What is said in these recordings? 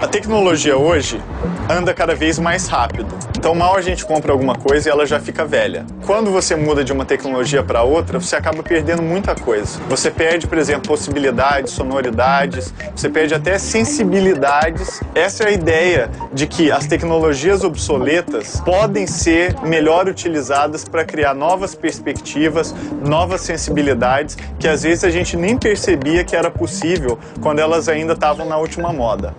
A tecnologia hoje anda cada vez mais rápido. Então mal a gente compra alguma coisa e ela já fica velha. Quando você muda de uma tecnologia para outra, você acaba perdendo muita coisa. Você perde, por exemplo, possibilidades, sonoridades, você perde até sensibilidades. Essa é a ideia de que as tecnologias obsoletas podem ser melhor utilizadas para criar novas perspectivas, novas sensibilidades que às vezes a gente nem percebia que era possível quando elas ainda estavam na última moda.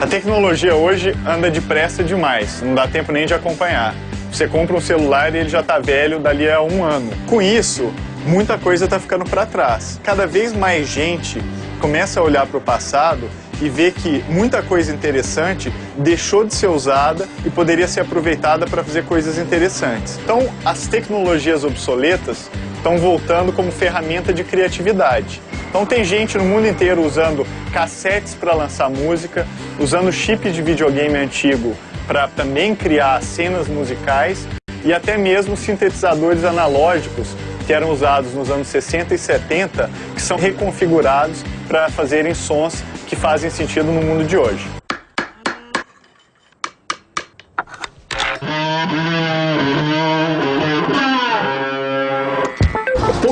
A tecnologia hoje anda depressa demais, não dá tempo nem de acompanhar. Você compra um celular e ele já está velho dali a um ano. Com isso, muita coisa está ficando para trás. Cada vez mais gente começa a olhar para o passado e ver que muita coisa interessante deixou de ser usada e poderia ser aproveitada para fazer coisas interessantes. Então, as tecnologias obsoletas estão voltando como ferramenta de criatividade. Então tem gente no mundo inteiro usando cassetes para lançar música, usando chip de videogame antigo para também criar cenas musicais e até mesmo sintetizadores analógicos que eram usados nos anos 60 e 70, que são reconfigurados para fazerem sons que fazem sentido no mundo de hoje.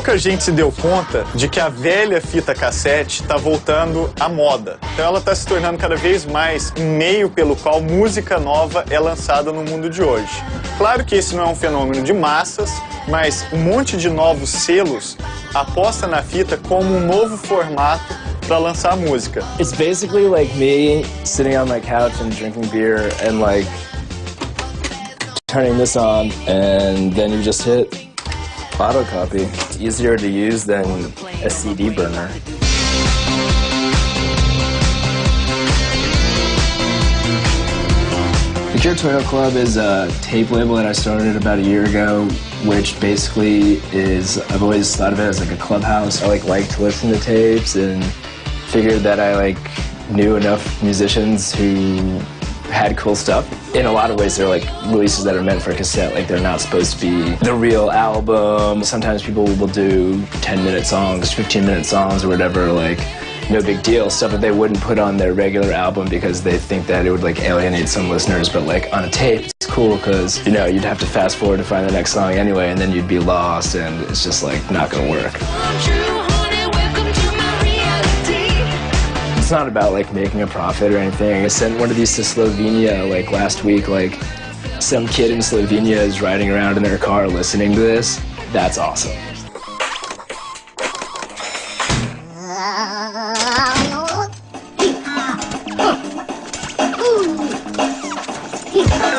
Pouca gente se deu conta de que a velha fita cassete está voltando à moda. Então ela está se tornando cada vez mais um meio pelo qual música nova é lançada no mundo de hoje. Claro que esse não é um fenômeno de massas, mas um monte de novos selos aposta na fita como um novo formato para lançar música. It's basically like me sitting on my couch and drinking beer and like turning this on and then you just hit Easier to use than a CD burner. The Cure Toyota Club is a tape label that I started about a year ago, which basically is, I've always thought of it as like a clubhouse. I like like to listen to tapes and figured that I like knew enough musicians who had cool stuff. In a lot of ways, they're like releases that are meant for cassette. Like they're not supposed to be the real album. Sometimes people will do 10 minute songs, 15 minute songs or whatever, like no big deal. Stuff that they wouldn't put on their regular album because they think that it would like alienate some listeners. But like on a tape, it's cool because, you know, you'd have to fast forward to find the next song anyway and then you'd be lost and it's just like not gonna work. It's not about like making a profit or anything. I sent one of these to Slovenia like last week. Like some kid in Slovenia is riding around in their car listening to this. That's awesome.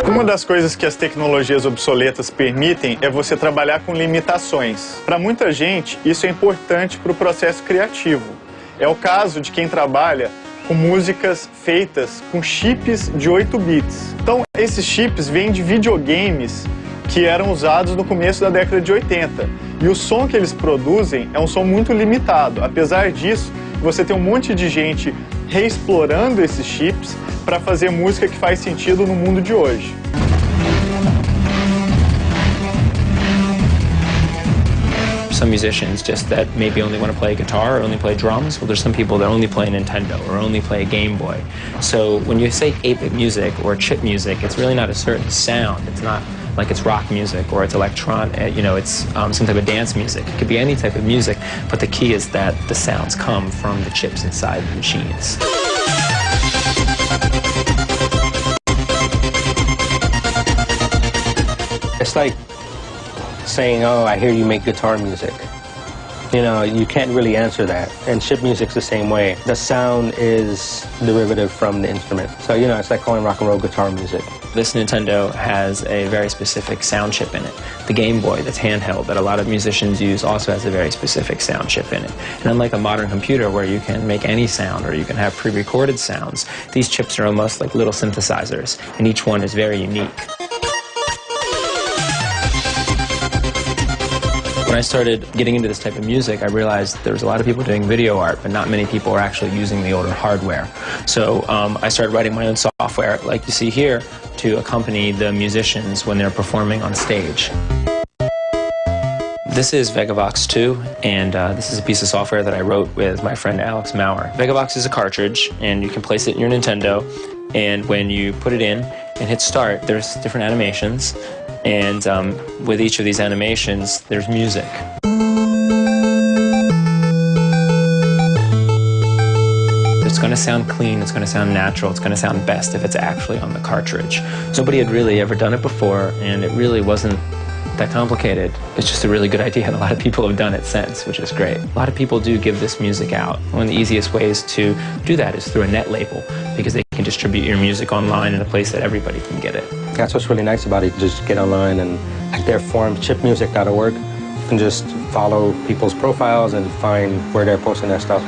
Uma das coisas que as tecnologias obsoletas permitem é você trabalhar com limitações. Para muita gente, isso é importante para o processo criativo. É o caso de quem trabalha com músicas feitas com chips de 8 bits. Então, esses chips vêm de videogames que eram usados no começo da década de 80. E o som que eles produzem é um som muito limitado. Apesar disso, você tem um monte de gente reexplorando esses chips para fazer música que faz sentido no mundo de hoje. Some musicians just that maybe only want to play guitar or only play drums. Well, there's some people that only play Nintendo or only play a Game Boy. So when you say 8-bit music or chip music, it's really not a certain sound. It's not like it's rock music or it's electron, uh, you know, it's um, some type of dance music. It could be any type of music, but the key is that the sounds come from the chips inside the machines. It's like saying, oh, I hear you make guitar music. You know, you can't really answer that. And chip music's the same way. The sound is derivative from the instrument. So, you know, it's like calling rock and roll guitar music. This Nintendo has a very specific sound chip in it. The Game Boy that's handheld that a lot of musicians use also has a very specific sound chip in it. And unlike a modern computer where you can make any sound or you can have pre-recorded sounds, these chips are almost like little synthesizers and each one is very unique. When I started getting into this type of music, I realized there was a lot of people doing video art, but not many people were actually using the older hardware. So um, I started writing my own software, like you see here, to accompany the musicians when they're performing on stage. This is Vegavox 2, and uh, this is a piece of software that I wrote with my friend Alex Maurer. Vegavox is a cartridge, and you can place it in your Nintendo, and when you put it in and hit start, there's different animations, and um, with each of these animations, there's music. It's going to sound clean, it's going to sound natural, it's going to sound best if it's actually on the cartridge. Nobody had really ever done it before, and it really wasn't that complicated. It's just a really good idea, and a lot of people have done it since, which is great. A lot of people do give this music out. One of the easiest ways to do that is through a net label, because they can distribute your music online in a place that everybody can get it. That's what's really nice about it. You just get online and like their forum, chipmusic.org, you can just follow people's profiles and find where they're posting their stuff.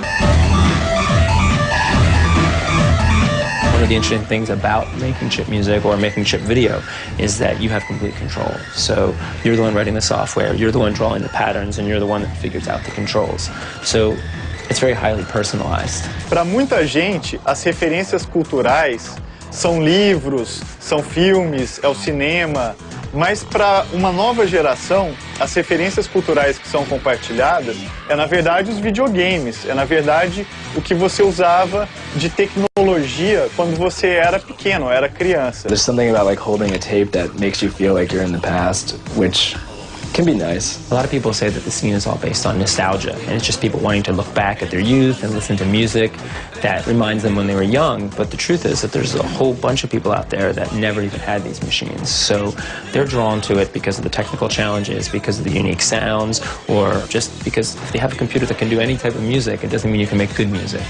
One of the interesting things about making chip music or making chip video is that you have complete control. So you're the one writing the software, you're the one drawing the patterns, and you're the one that figures out the controls. So it's very highly personalized. Para muita gente, as referências culturais são livros, são filmes, é o cinema, mas para uma nova geração, as referências culturais que são compartilhadas é na verdade os videogames, é na verdade o que você usava de tecnologia quando você era pequeno, era criança. There's something about like holding a tape that makes you feel like you're in the past, which can be nice. A lot of people say that the scene is all based on nostalgia, and it's just people wanting to look back at their youth and listen to music that reminds them when they were young. But the truth is that there's a whole bunch of people out there that never even had these machines. So they're drawn to it because of the technical challenges, because of the unique sounds, or just because if they have a computer that can do any type of music, it doesn't mean you can make good music.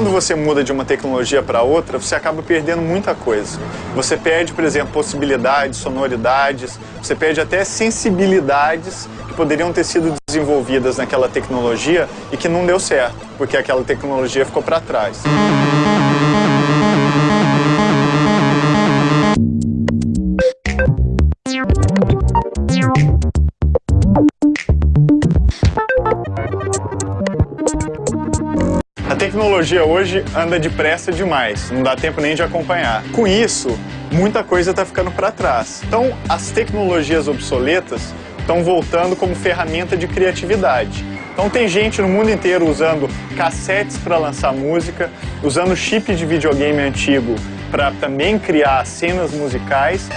Quando você muda de uma tecnologia para outra, você acaba perdendo muita coisa. Você perde, por exemplo, possibilidades, sonoridades, você perde até sensibilidades que poderiam ter sido desenvolvidas naquela tecnologia e que não deu certo, porque aquela tecnologia ficou para trás. Tecnologia hoje anda depressa demais, não dá tempo nem de acompanhar. Com isso, muita coisa está ficando para trás. Então, as tecnologias obsoletas estão voltando como ferramenta de criatividade. Então tem gente no mundo inteiro usando cassetes para lançar música, usando chip de videogame antigo para também criar cenas musicais.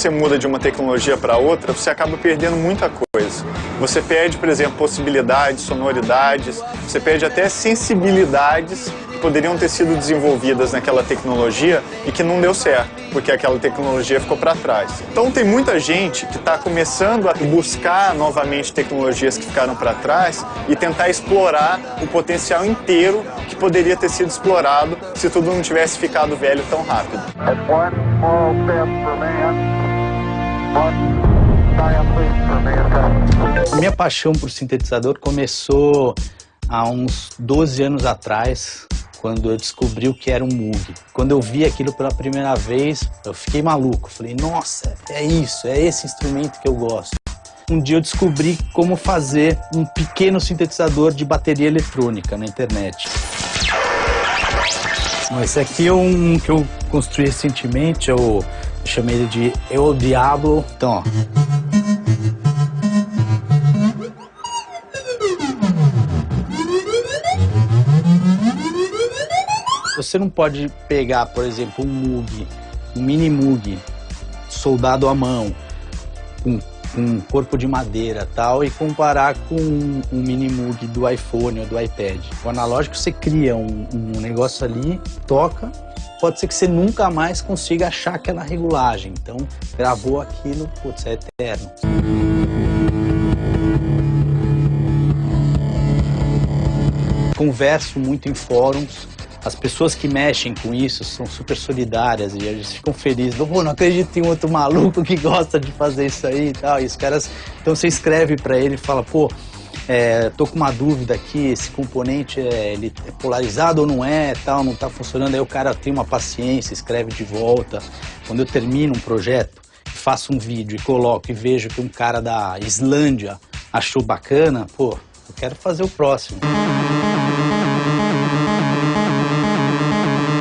Você muda de uma tecnologia para outra, você acaba perdendo muita coisa. Você perde, por exemplo, possibilidades, sonoridades, você perde até sensibilidades que poderiam ter sido desenvolvidas naquela tecnologia e que não deu certo, porque aquela tecnologia ficou para trás. Então tem muita gente que está começando a buscar novamente tecnologias que ficaram para trás e tentar explorar o potencial inteiro que poderia ter sido explorado se tudo não tivesse ficado velho tão rápido. One small step for man, minha paixão por sintetizador começou há uns 12 anos atrás, quando eu descobri o que era um Moog. Quando eu vi aquilo pela primeira vez, eu fiquei maluco. Falei, nossa, é isso, é esse instrumento que eu gosto. Um dia eu descobri como fazer um pequeno sintetizador de bateria eletrônica na internet. Esse aqui é um que eu construí recentemente, eu chamei ele de El Diablo. Então, ó. Você não pode pegar, por exemplo, um Moog, um mini Moog, soldado à mão, com um corpo de madeira tal, e comparar com um, um mini Moog do iPhone ou do iPad. O analógico você cria um, um negócio ali, toca, pode ser que você nunca mais consiga achar aquela regulagem. Então, gravou aquilo, putz, é eterno. Converso muito em fóruns, as pessoas que mexem com isso são super solidárias e eles ficam felizes. Pô, não acredito tem outro maluco que gosta de fazer isso aí e tal. E os caras, então você escreve para ele e fala, pô, é, tô com uma dúvida aqui, esse componente é, ele é polarizado ou não é, tal, não tá funcionando. Aí o cara tem uma paciência, escreve de volta. Quando eu termino um projeto, faço um vídeo e coloco e vejo que um cara da Islândia achou bacana, pô, eu quero fazer o próximo.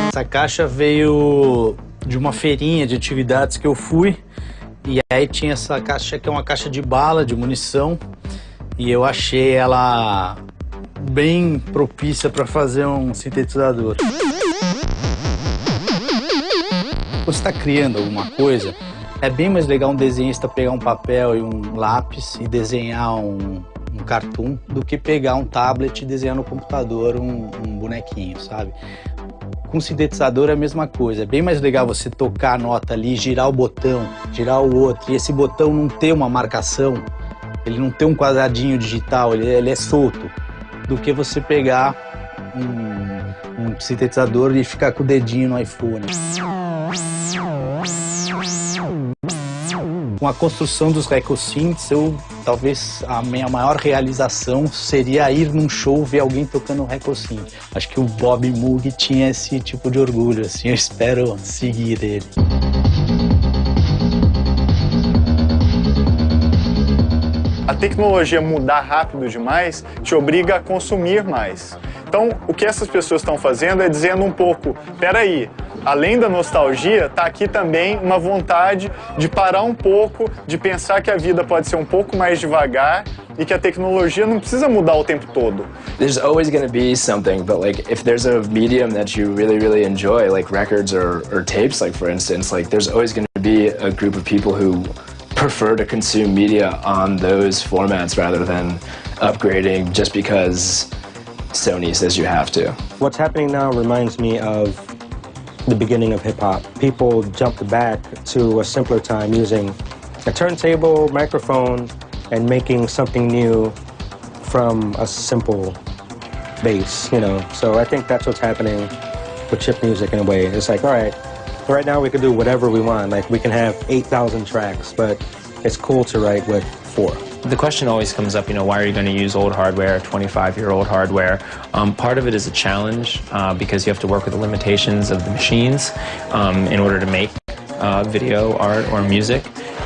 Essa caixa veio de uma feirinha de atividades que eu fui e aí tinha essa caixa que é uma caixa de bala, de munição e eu achei ela bem propícia para fazer um sintetizador. Quando você está criando alguma coisa, é bem mais legal um desenhista pegar um papel e um lápis e desenhar um, um cartoon do que pegar um tablet e desenhar no computador um, um bonequinho, sabe? Com sintetizador é a mesma coisa. É bem mais legal você tocar a nota ali, girar o botão, girar o outro, e esse botão não ter uma marcação, ele não ter um quadradinho digital, ele, ele é solto, do que você pegar um, um sintetizador e ficar com o dedinho no iPhone. Com a construção dos Recosynths, eu talvez a minha maior realização seria ir num show ver alguém tocando Recosynth. Acho que o Bob Moog tinha esse tipo de orgulho, assim, eu espero seguir ele. A tecnologia mudar rápido demais te obriga a consumir mais. Então, o que essas pessoas estão fazendo é dizendo um pouco, peraí, além da nostalgia, está aqui também uma vontade de parar um pouco, de pensar que a vida pode ser um pouco mais devagar e que a tecnologia não precisa mudar o tempo todo. There's always going to be something, but like if there's a medium that you really, really enjoy, like records or, or tapes, like for instance, like there's always going to be a group of people who prefer to consume media on those formats rather than upgrading just because Sony says you have to. What's happening now reminds me of the beginning of hip hop. People jumped back to a simpler time using a turntable, microphone, and making something new from a simple bass, you know. So I think that's what's happening with chip music in a way. It's like, all right, right now we can do whatever we want. Like we can have 8,000 tracks, but it's cool to write with four. The question always comes up, you know, why are you going to use old hardware, 25-year-old hardware? Um, part of it is a challenge uh, because you have to work with the limitations of the machines um, in order to make uh, video, art, or music.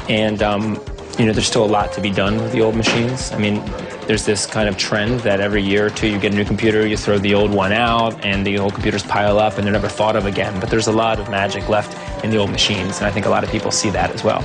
And, um, you know, there's still a lot to be done with the old machines. I mean, there's this kind of trend that every year or two you get a new computer, you throw the old one out, and the old computers pile up and they're never thought of again. But there's a lot of magic left in the old machines, and I think a lot of people see that as well.